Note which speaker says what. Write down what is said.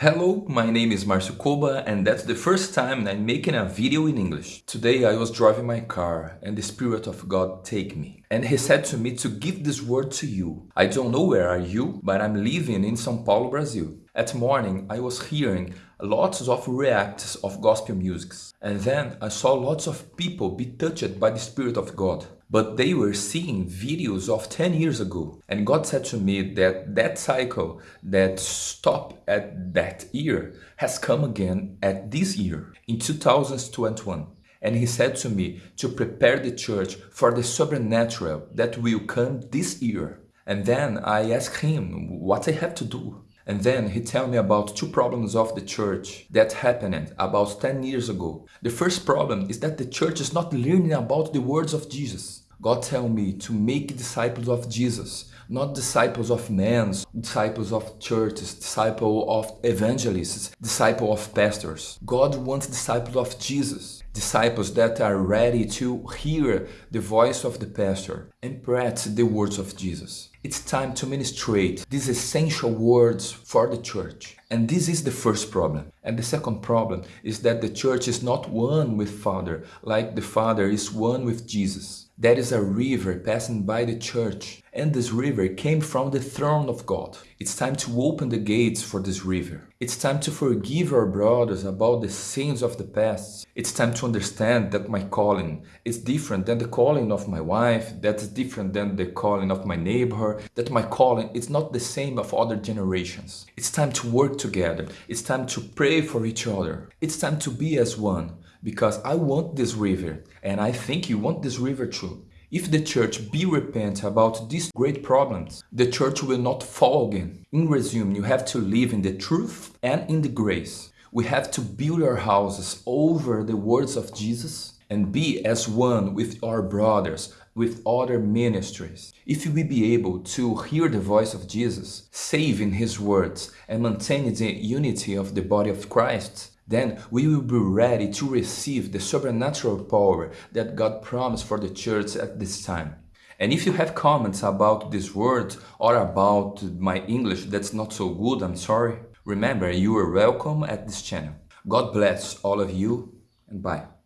Speaker 1: Hello, my name is Marcio Koba and that's the first time I'm making a video in English. Today I was driving my car and the Spirit of God take me. And he said to me to give this word to you. I don't know where are you, but I'm living in São Paulo, Brazil. At morning I was hearing lots of reacts of gospel music. And then I saw lots of people be touched by the Spirit of God but they were seeing videos of 10 years ago. And God said to me that that cycle that stopped at that year has come again at this year, in 2021. And he said to me to prepare the church for the supernatural that will come this year. And then I asked him what I have to do. And then he tell me about two problems of the church that happened about 10 years ago. The first problem is that the church is not learning about the words of Jesus. God tell me to make disciples of Jesus, not disciples of men, disciples of churches, disciples of evangelists, disciples of pastors. God wants disciples of Jesus, disciples that are ready to hear the voice of the pastor and practice the words of Jesus. It's time to ministrate these essential words for the church. And this is the first problem. And the second problem is that the church is not one with Father, like the Father is one with Jesus. There is a river passing by the church, and this river came from the throne of God. It's time to open the gates for this river. It's time to forgive our brothers about the sins of the past. It's time to understand that my calling is different than the calling of my wife, that's different than the calling of my neighbor, that my calling is not the same of other generations. It's time to work together. It's time to pray for each other. It's time to be as one because I want this river and I think you want this river too. If the church be repent about these great problems, the church will not fall again. In resume, you have to live in the truth and in the grace. We have to build our houses over the words of Jesus and be as one with our brothers, with other ministries. If we be able to hear the voice of Jesus, save in his words and maintain the unity of the body of Christ, then we will be ready to receive the supernatural power that God promised for the church at this time. And if you have comments about this word or about my English that's not so good, I'm sorry. Remember, you are welcome at this channel. God bless all of you and bye.